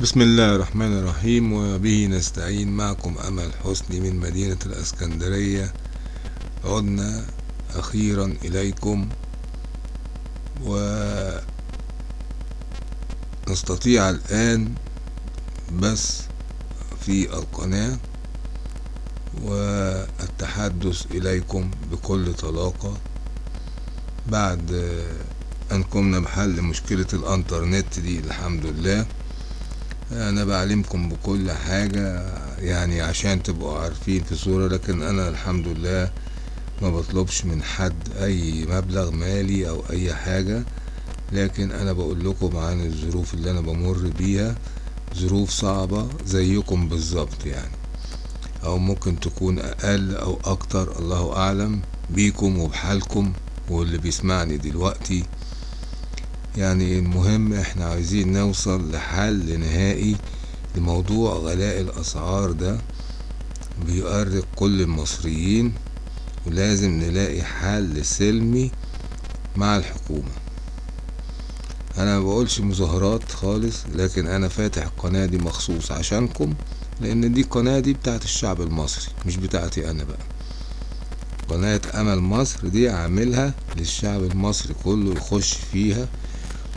بسم الله الرحمن الرحيم وبه نستعين. معكم أمل حسني من مدينة الأسكندرية. عدنا أخيرا إليكم ونستطيع الآن بس في القناة والتحدث إليكم بكل طلاقة. بعد أن قمنا بحل مشكلة الأنترنت دي الحمد لله. أنا بعلمكم بكل حاجة يعني عشان تبقوا عارفين في صورة لكن أنا الحمد لله ما بطلبش من حد أي مبلغ مالي أو أي حاجة. لكن أنا بقول لكم عن الظروف اللي أنا بمر بيها ظروف صعبة زيكم بالظبط يعني. أو ممكن تكون أقل أو أكتر الله أعلم بيكم وبحالكم واللي بيسمعني دلوقتي. يعني المهم إحنا عايزين نوصل لحل نهائي لموضوع غلاء الأسعار ده بيؤرق كل المصريين ولازم نلاقي حل سلمي مع الحكومة. أنا ما بقولش مظاهرات خالص لكن أنا فاتح القناة دي مخصوص عشانكم لأن دي قناة دي بتاعت الشعب المصري مش بتاعتي أنا بقى. قناة أمل مصر دي عاملها للشعب المصري كله يخش فيها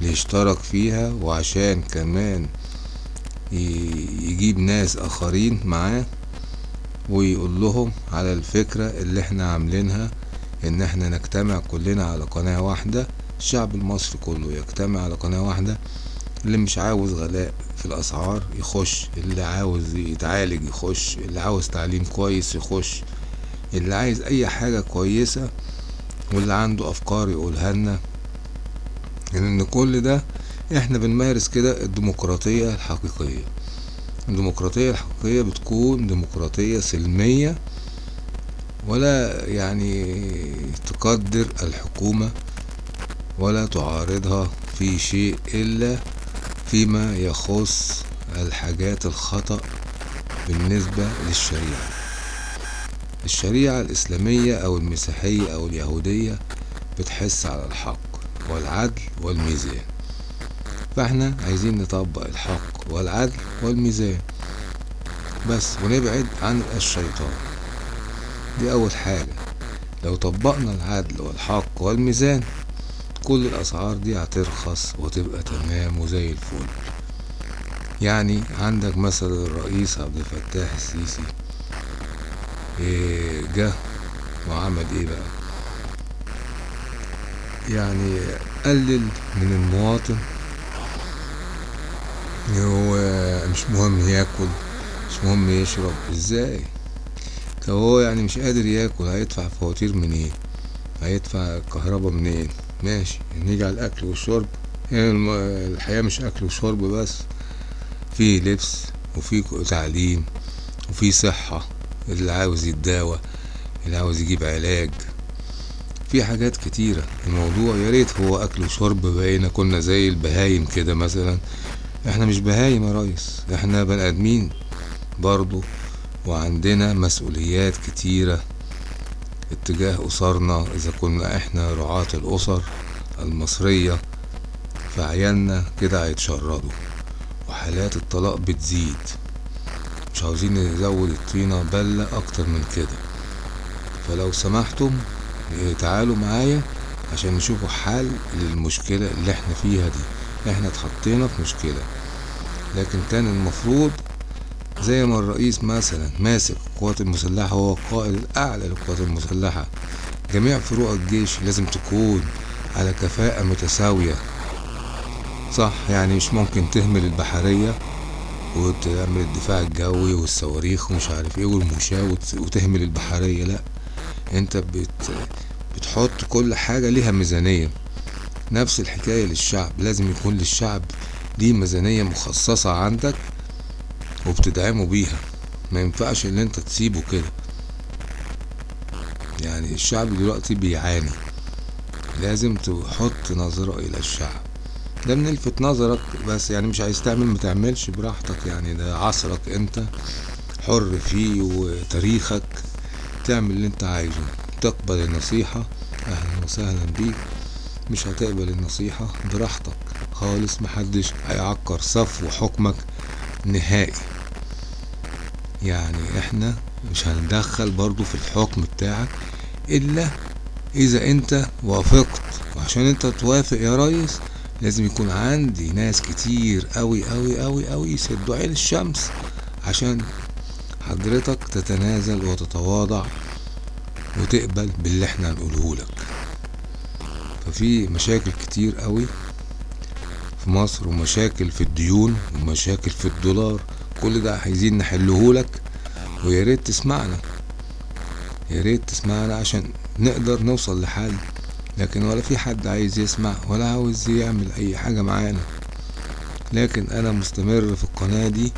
ليشترك فيها وعشان كمان يجيب ناس آخرين معاه ويقول لهم على الفكرة اللي إحنا عاملينها إن إحنا نجتمع كلنا على قناة واحدة الشعب المصري كله يجتمع على قناة واحدة اللي مش عاوز غلاء في الأسعار يخش اللي عاوز يتعالج يخش اللي عاوز تعليم كويس يخش اللي عايز أي حاجة كويسة واللي عنده أفكار يقولها لنا. لأن كل ده إحنا بنمارس كده الديمقراطية الحقيقية. الديمقراطية الحقيقية بتكون ديمقراطية سلمية ولا يعني تقدر الحكومة ولا تعارضها في شيء إلا فيما يخص الحاجات الخطأ بالنسبة للشريعة. الشريعة الإسلامية أو المسيحية أو اليهودية بتحس على الحق. والعدل والميزان. فاحنا عايزين نطبق الحق والعدل والميزان. بس ونبعد عن الشيطان. دي أول حاجة. لو طبقنا العدل والحق والميزان كل الأسعار دي هترخص وتبقى تمام وزي الفل. يعني عندك مثلا الرئيس عبد الفتاح السيسي. إيه جه وعمل إيه بقى؟ يعني قلل من المواطن. هو مش مهم ياكل مش مهم يشرب. إزاي؟ طب هو يعني مش قادر ياكل هيدفع فواتير منين؟ هيدفع الكهرباء منين؟ ماشي نيجي على الأكل والشرب. يعني الحياة مش أكل وشرب بس في لبس وفي تعليم وفي صحة. اللي عاوز يتداوى اللي عاوز يجيب علاج. في حاجات كتيرة. الموضوع يا ريت هو أكل وشرب بقينا كنا زي البهايم كده مثلا. إحنا مش بهايم يا ريس إحنا بني آدمين برضو وعندنا مسؤوليات كتيرة اتجاه أسرنا. إذا كنا إحنا رعاة الأسر المصرية فعيالنا كده هيتشردوا وحالات الطلاق بتزيد. مش عاوزين نزود الطينة بلة أكتر من كده. فلو سمحتم تعالوا معايا عشان نشوفوا حل للمشكلة اللي إحنا فيها دي. إحنا اتحطينا في مشكلة لكن كان المفروض زي ما الرئيس مثلا ماسك القوات المسلحة هو القائد الأعلى للقوات المسلحة. جميع فروع الجيش لازم تكون على كفاءة متساوية. صح يعني مش ممكن تهمل البحرية وتعمل الدفاع الجوي والصواريخ ومش عارف إيه والمشاة وتهمل البحرية لأ. انت بت بتحط كل حاجة ليها ميزانية. نفس الحكاية للشعب. لازم يكون للشعب دي ميزانية مخصصة عندك وبتدعمه بيها. ما ينفعش ان انت تسيبه كده. يعني الشعب دلوقتي بيعاني. لازم تحط نظرة إلى الشعب. ده بنلفت نظرك بس. يعني مش عايز تعمل متعملش براحتك. يعني ده عصرك انت حر فيه وتاريخك. تعمل اللي انت عايزه. تقبل النصيحة أهلا وسهلا بيك. مش هتقبل النصيحة براحتك خالص محدش هيعكر صفو حكمك نهائي. يعني إحنا مش هندخل برضو في الحكم بتاعك إلا إذا أنت وافقت. وعشان أنت توافق يا ريس لازم يكون عندي ناس كتير قوي قوي قوي قوي يسدوا عين الشمس عشان حضرتك تتنازل وتتواضع وتقبل باللي إحنا هنقوله لك. ففي مشاكل كتير قوي في مصر ومشاكل في الديون ومشاكل في الدولار. كل ده عايزين نحله لك ويا ريت تسمعنا. يا ريت تسمعنا عشان نقدر نوصل لحل. لكن ولا في حد عايز يسمع ولا عاوز يعمل أي حاجة معانا. لكن أنا مستمر في القناة دي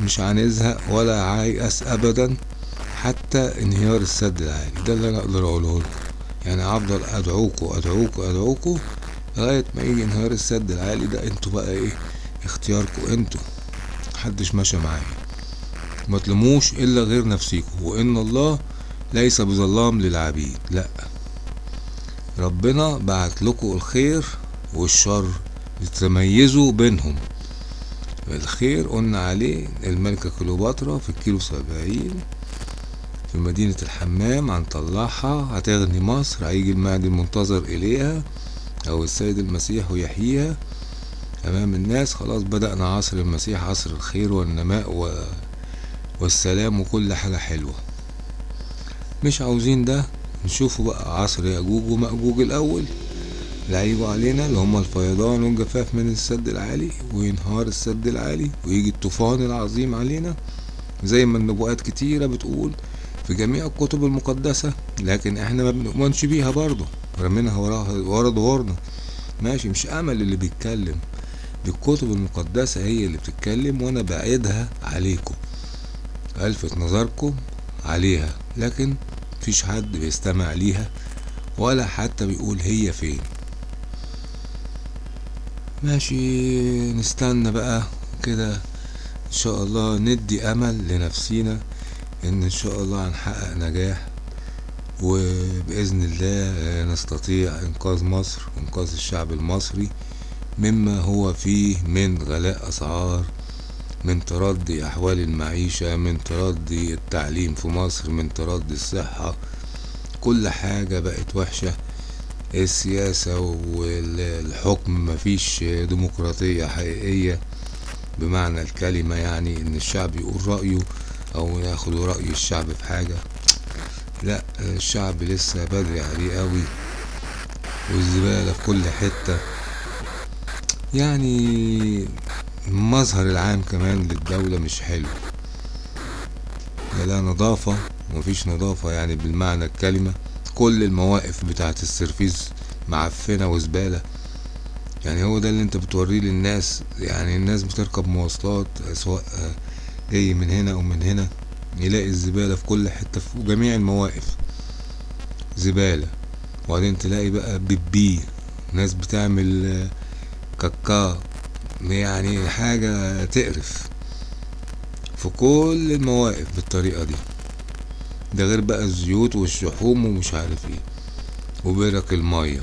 مش هنزهق ولا عايأس ابدا حتى انهيار السد العالي. ده اللي أنا أقدر أقوله لكم. يعني هفضل ادعوكوا ادعوكوا ادعوكوا لغاية ما يجي انهيار السد العالي ده. أنتوا بقى إيه؟ اختياركوا أنتوا. محدش ماشي معايا. ما تلوموش إلا غير نفسيكوا وإن الله ليس بظلام للعبيد. لأ. ربنا بعت لكم الخير والشر لتميزوا بينهم. الخير قلنا عليه الملكة كليوباترا في الكيلو سبعين في مدينة الحمام هنطلعها هتغني مصر هيجي المهدي المنتظر إليها أو السيد المسيح ويحييها أمام الناس. خلاص بدأنا عصر المسيح عصر الخير والنماء و... والسلام وكل حاجة حلوة. مش عاوزين ده نشوفوا بقى عصر يأجوج ومأجوج الأول. اللي علينا اللي هما الفيضان والجفاف من السد العالي وينهار السد العالي ويجي الطوفان العظيم علينا. زي ما النبوءات كتيرة بتقول في جميع الكتب المقدسة لكن إحنا ما بنؤمنش بيها برضه رمينها وراها ورا ظهورنا ماشي مش أمل اللي بيتكلم. دي الكتب المقدسة هي اللي بتتكلم وأنا بعيدها عليكم. ألفت نظركم عليها لكن مفيش حد بيستمع ليها ولا حتى بيقول هي فين. ماشي نستنى بقى كده. إن شاء الله ندي أمل لنفسينا إن إن شاء الله هنحقق نجاح وبإذن الله نستطيع إنقاذ مصر وإنقاذ الشعب المصري مما هو فيه من غلاء أسعار من تردي أحوال المعيشة من تردي التعليم في مصر من تردي الصحة. كل حاجة بقت وحشة. السياسة والحكم مفيش ديمقراطية حقيقية بمعنى الكلمة يعني إن الشعب يقول رأيه أو ياخدوا رأي الشعب في حاجة. لا الشعب لسه بدري عليه قوي والزبالة في كل حتة. يعني المظهر العام كمان للدولة مش حلو. لا نظافة مفيش نظافة يعني بالمعنى الكلمة. كل المواقف بتاعت السرفيز معفنة وزبالة. يعني هو ده اللي انت بتوريه للناس. يعني الناس بتركب مواصلات سواء جاي من هنا أو من هنا يلاقي الزبالة في كل حتة في جميع المواقف. زبالة. وبعدين تلاقي بقى بيبي ناس بتعمل كاكا يعني حاجة تقرف. في كل المواقف بالطريقة دي. ده غير بقى الزيوت والشحوم ومش عارف إيه. وبرك المية.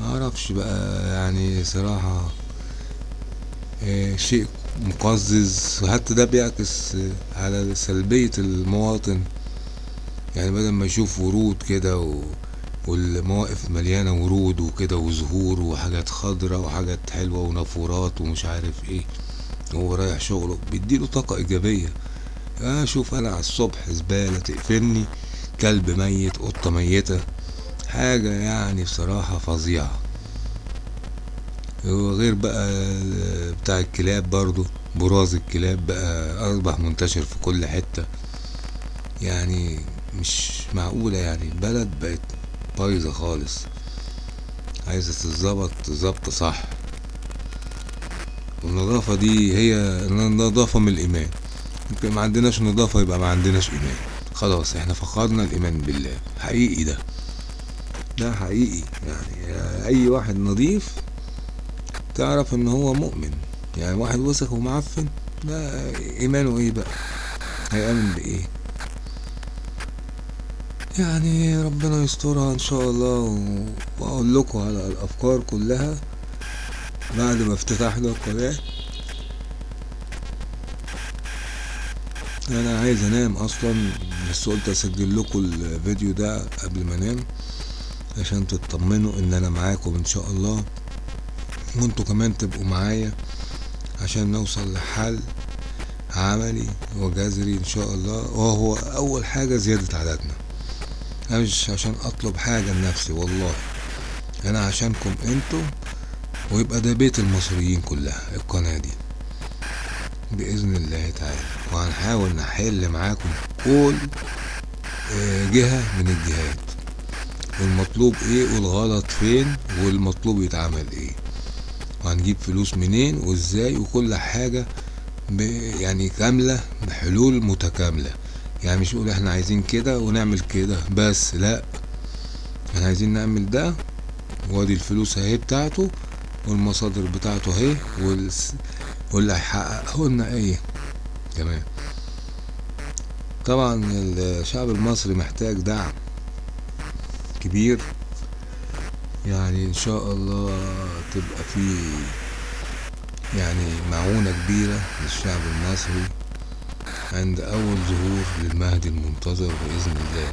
معرفش بقى يعني صراحة إيه شيء مقزز. وحتى ده بيعكس على سلبية المواطن. يعني بدل ما يشوف ورود كده و... والمواقف مليانة ورود وكده وزهور وحاجات خضرة وحاجات حلوة ونافورات ومش عارف إيه وهو رايح شغله بيديله طاقة إيجابية. أشوف أنا على الصبح زبالة تقفلني كلب ميت قطة ميتة حاجة يعني بصراحة فظيعة. وغير بقى بتاع الكلاب برضو براز الكلاب بقى أصبح منتشر في كل حتة. يعني مش معقولة يعني البلد بقت بايظة خالص. عايزة تتظبط ظبط صح. والنظافة دي هي النظافة من الإيمان. ما عندناش نظافة يبقى ما عندناش إيمان. خلاص إحنا فقدنا الإيمان بالله. حقيقي ده. ده حقيقي. يعني أي واحد نظيف تعرف إن هو مؤمن. يعني واحد وسخ ومعفن ده إيمانه إيه بقى؟ هيأمن بإيه؟ يعني ربنا يسترها إن شاء الله وأقول لكم على الأفكار كلها بعد ما افتتحنا القناة أنا عايز انام أصلا بس قلت اسجل لكم الفيديو ده قبل ما انام عشان تطمنوا ان أنا معاكم ان شاء الله. وانتوا كمان تبقوا معايا عشان نوصل لحل عملي وجذري ان شاء الله وهو اول حاجة زيادة عددنا. مش عشان اطلب حاجة لنفسي والله. أنا عشانكم أنتوا ويبقى ده بيت المصريين كلها القناة دي. بإذن الله تعالى. وهنحاول نحل معاكم كل جهة من الجهات. والمطلوب إيه والغلط فين والمطلوب يتعمل إيه. وهنجيب فلوس منين وإزاي وكل حاجة يعني كاملة بحلول متكاملة. يعني مش نقول إحنا عايزين كده ونعمل كده بس لأ. إحنا عايزين نعمل ده وأدي الفلوس أهي بتاعته والمصادر بتاعته أهي واللي هيحققه لنا إيه؟ تمام. طبعا الشعب المصري محتاج دعم كبير. يعني إن شاء الله تبقى في يعني معونة كبيرة للشعب المصري عند أول ظهور للمهدي المنتظر بإذن الله.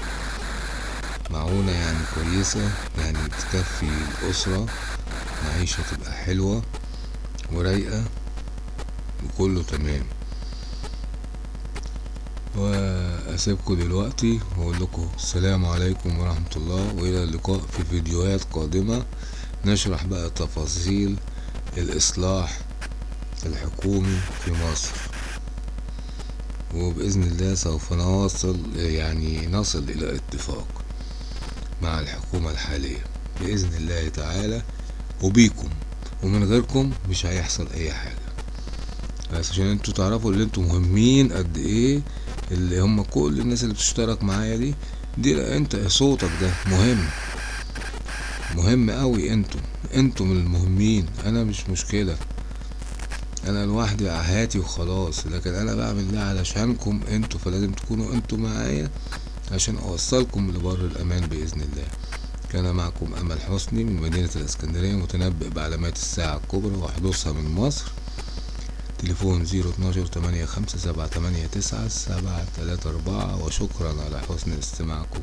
معونة يعني كويسة يعني تكفي الأسرة معيشة تبقى حلوة ورايقة. وكله تمام. وأسيبكم دلوقتي وأقول لكم السلام عليكم ورحمة الله وإلى اللقاء في فيديوهات قادمة نشرح بقى تفاصيل الإصلاح الحكومي في مصر. وبإذن الله سوف نواصل يعني نصل إلى اتفاق مع الحكومة الحالية. بإذن الله تعالى وبيكم. ومن غيركم مش هيحصل أي حاجة. بس عشان أنتوا تعرفوا اللي أنتوا مهمين قد إيه اللي هم كل الناس اللي بتشترك معايا دي دي انت صوتك ده مهم. مهم قوي أنتوا من المهمين. أنا مش مشكلة. أنا لوحدي هاتي وخلاص. لكن أنا بعمل ده علشانكم أنتوا فلازم تكونوا أنتوا معايا عشان اوصلكم لبر الامان بإذن الله. كان معكم أمل حسني من مدينة الإسكندرية متنبئ بعلامات الساعة الكبرى وحدوثها من مصر. تليفون زيرو اتناشر تمانية خمسة سبعة تمانية تسعة سبعة تلاتة أربعة وشكرا على حسن استماعكم.